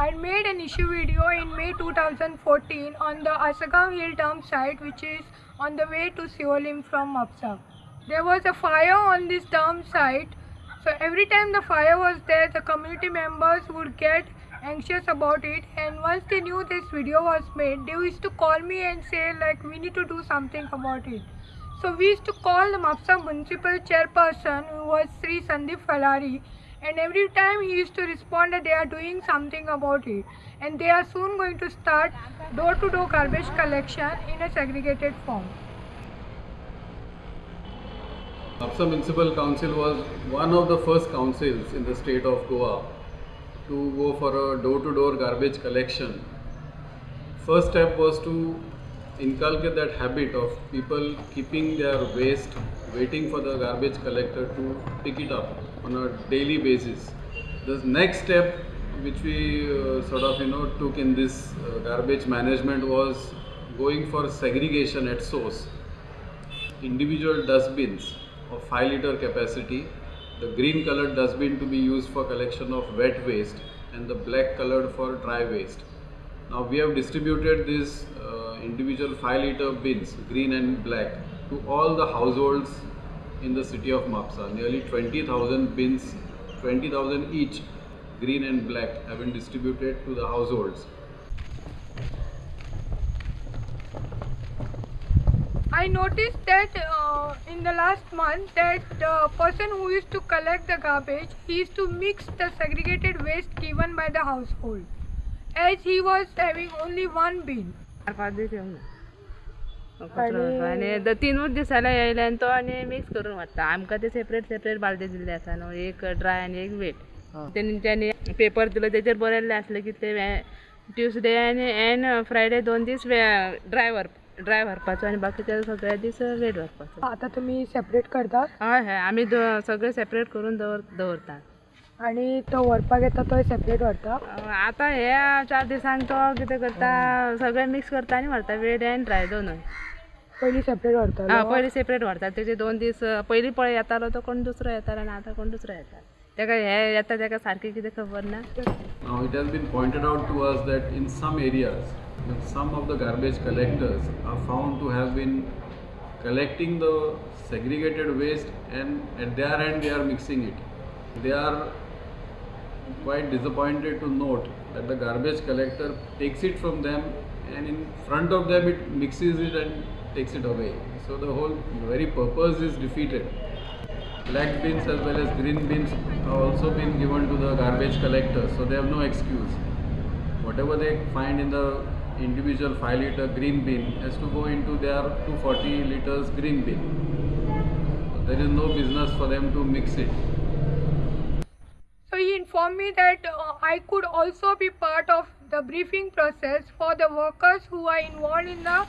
I made an issue video in May 2014 on the Asagam Hill dump site which is on the way to Siolim from Mapsa. There was a fire on this dump site so every time the fire was there the community members would get anxious about it and once they knew this video was made they used to call me and say like we need to do something about it. So we used to call the Mapsa municipal chairperson who was Sri Sandeep Falari and every time he used to respond that they are doing something about it and they are soon going to start door to door garbage collection in a segregated form. Mapsa Municipal Council was one of the first councils in the state of Goa to go for a door to door garbage collection. First step was to inculcate that habit of people keeping their waste waiting for the garbage collector to pick it up on a daily basis. The next step which we uh, sort of you know took in this uh, garbage management was going for segregation at source. Individual dustbins of 5 liter capacity, the green colored dustbin to be used for collection of wet waste and the black colored for dry waste. Now we have distributed these individual 5 liter bins, green and black, to all the households in the city of Mapsa. Nearly 20,000 bins, 20,000 each, green and black, have been distributed to the households. I noticed that uh, in the last month that the person who used to collect the garbage, he used to mix the segregated waste given by the household as he was having only one bin. चार पाच दीस येऊन. आनी the तिनूच दिसाला येयले आनी तो आनी mix करून व्हरता आमकां ते सेपरेट सेपरेट बालदी दिल्ले आसा न्हू एक ड्राय आनी एक वेट तेंच्यांनी पेपर दिलो तेचेर बरयल्लें आसलें की ते ट्युजडे आनी एन फ्रायडे दोन दीस ड्राय व्हर ड्राय व्हरपाचो आनी बाकीचे सगळे दीस वेट व्हरपाचो आता तुम्ही सेपरेट करतात हय हय. आमी सगळे सेपरेट करून दवर दवरतात. आणि तो व्हरपाक येता तो सेपरेट व्हरता आतां हे चार दिसांक तो कितें करता सगळे मिक्स करता आनी व्हरता वेट एन ड्राय दोनूय पयलीं सेपरेट व्हरता हा पयलीं सेपरेट व्हरतात तेजे दोन दीस पयलीं पळय येतालो तो कोण दुसरो येतालो आनी आतां कोण दुसरो येता तेका हे येता तेका सारकें कितें खबर ना Now it has been pointed out to us that in some areas, some of the garbage collectors are found to have been collecting the segregated waste and at their end they are mixing it. They are quite disappointed to note that the garbage collector takes it from them and in front of them it mixes it and takes it away. So the whole very purpose is defeated. Black bins as well as green bins have also been given to the garbage collectors, so they have no excuse. Whatever they find in the individual 5 liter green bin has to go into their 240 liters green bin. There is no business for them to mix it. Informed me that uh, I could also be part of the briefing process for the workers who are involved in the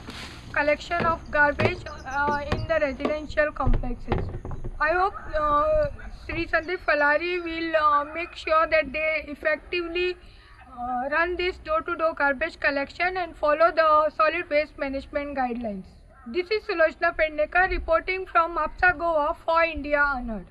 collection of garbage uh, in the residential complexes. I hope uh, Sri Sandeep Falari will uh, make sure that they effectively uh, run this door-to-door garbage collection and follow the solid waste management guidelines. This is Sulojna Pednekar reporting from Mapsa Goa for India Unheard.